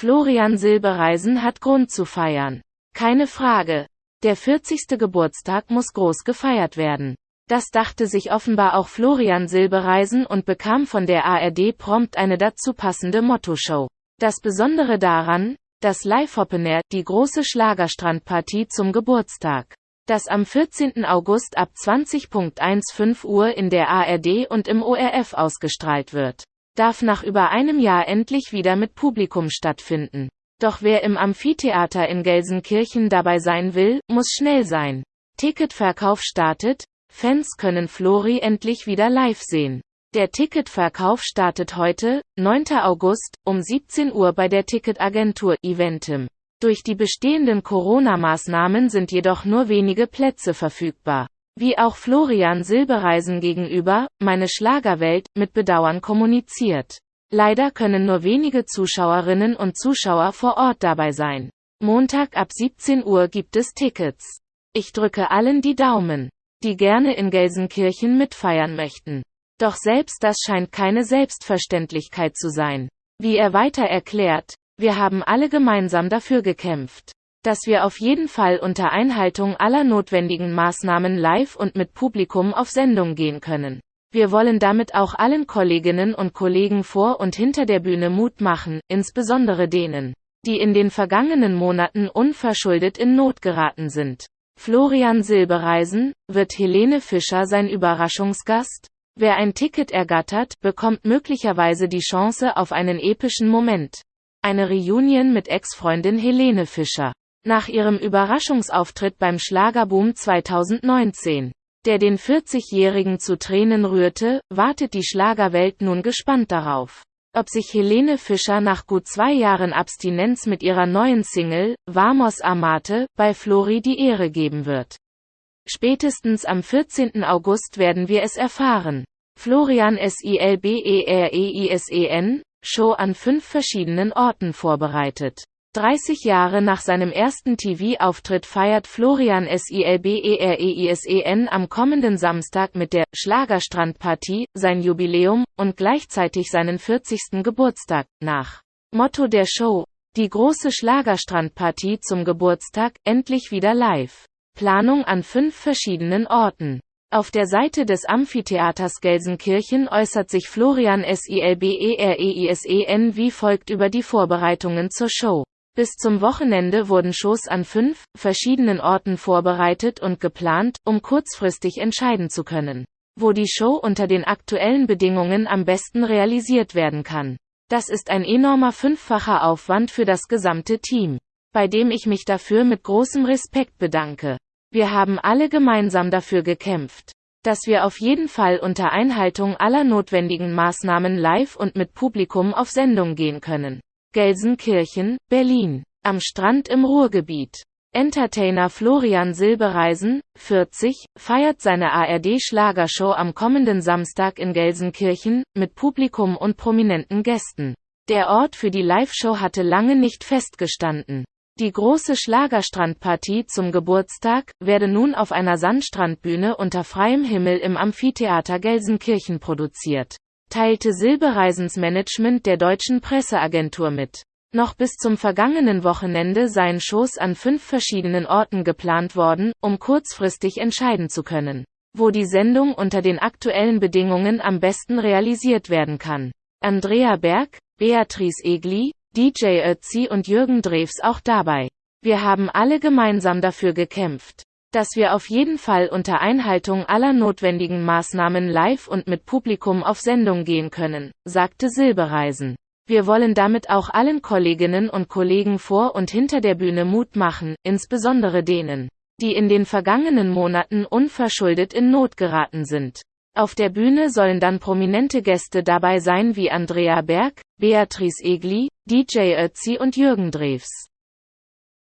Florian Silbereisen hat Grund zu feiern. Keine Frage. Der 40. Geburtstag muss groß gefeiert werden. Das dachte sich offenbar auch Florian Silbereisen und bekam von der ARD prompt eine dazu passende Motto-Show. Das Besondere daran, das Live Open Air, die große Schlagerstrandpartie zum Geburtstag das am 14. August ab 20.15 Uhr in der ARD und im ORF ausgestrahlt wird, darf nach über einem Jahr endlich wieder mit Publikum stattfinden. Doch wer im Amphitheater in Gelsenkirchen dabei sein will, muss schnell sein. Ticketverkauf startet, Fans können Flori endlich wieder live sehen. Der Ticketverkauf startet heute, 9. August, um 17 Uhr bei der Ticketagentur Eventim. Durch die bestehenden Corona-Maßnahmen sind jedoch nur wenige Plätze verfügbar. Wie auch Florian Silbereisen gegenüber, meine Schlagerwelt, mit Bedauern kommuniziert. Leider können nur wenige Zuschauerinnen und Zuschauer vor Ort dabei sein. Montag ab 17 Uhr gibt es Tickets. Ich drücke allen die Daumen, die gerne in Gelsenkirchen mitfeiern möchten. Doch selbst das scheint keine Selbstverständlichkeit zu sein. Wie er weiter erklärt, wir haben alle gemeinsam dafür gekämpft, dass wir auf jeden Fall unter Einhaltung aller notwendigen Maßnahmen live und mit Publikum auf Sendung gehen können. Wir wollen damit auch allen Kolleginnen und Kollegen vor und hinter der Bühne Mut machen, insbesondere denen, die in den vergangenen Monaten unverschuldet in Not geraten sind. Florian Silbereisen, wird Helene Fischer sein Überraschungsgast? Wer ein Ticket ergattert, bekommt möglicherweise die Chance auf einen epischen Moment. Eine Reunion mit Ex-Freundin Helene Fischer. Nach ihrem Überraschungsauftritt beim Schlagerboom 2019, der den 40-Jährigen zu Tränen rührte, wartet die Schlagerwelt nun gespannt darauf, ob sich Helene Fischer nach gut zwei Jahren Abstinenz mit ihrer neuen Single, Vamos Amate, bei Flori die Ehre geben wird. Spätestens am 14. August werden wir es erfahren. Florian Silbereisen, Show an fünf verschiedenen Orten vorbereitet. 30 Jahre nach seinem ersten TV-Auftritt feiert Florian Silbereisen am kommenden Samstag mit der Schlagerstrandpartie sein Jubiläum und gleichzeitig seinen 40. Geburtstag. Nach Motto der Show: Die große Schlagerstrandpartie zum Geburtstag, endlich wieder live. Planung an fünf verschiedenen Orten. Auf der Seite des Amphitheaters Gelsenkirchen äußert sich Florian Silbereisen wie folgt über die Vorbereitungen zur Show. Bis zum Wochenende wurden Shows an fünf verschiedenen Orten vorbereitet und geplant, um kurzfristig entscheiden zu können, wo die Show unter den aktuellen Bedingungen am besten realisiert werden kann. Das ist ein enormer fünffacher Aufwand für das gesamte Team, bei dem ich mich dafür mit großem Respekt bedanke. Wir haben alle gemeinsam dafür gekämpft, dass wir auf jeden Fall unter Einhaltung aller notwendigen Maßnahmen live und mit Publikum auf Sendung gehen können. Gelsenkirchen, Berlin. Am Strand im Ruhrgebiet. Entertainer Florian Silbereisen, 40, feiert seine ARD-Schlagershow am kommenden Samstag in Gelsenkirchen, mit Publikum und prominenten Gästen. Der Ort für die Live-Show hatte lange nicht festgestanden. Die große Schlagerstrandpartie zum Geburtstag werde nun auf einer Sandstrandbühne unter freiem Himmel im Amphitheater Gelsenkirchen produziert, teilte Silbereisens Management der deutschen Presseagentur mit. Noch bis zum vergangenen Wochenende seien Shows an fünf verschiedenen Orten geplant worden, um kurzfristig entscheiden zu können, wo die Sendung unter den aktuellen Bedingungen am besten realisiert werden kann. Andrea Berg, Beatrice Egli, DJ Ötzi und Jürgen Drews auch dabei. Wir haben alle gemeinsam dafür gekämpft, dass wir auf jeden Fall unter Einhaltung aller notwendigen Maßnahmen live und mit Publikum auf Sendung gehen können, sagte Silbereisen. Wir wollen damit auch allen Kolleginnen und Kollegen vor und hinter der Bühne Mut machen, insbesondere denen, die in den vergangenen Monaten unverschuldet in Not geraten sind. Auf der Bühne sollen dann prominente Gäste dabei sein wie Andrea Berg, Beatrice Egli, DJ Ötzi und Jürgen Drews.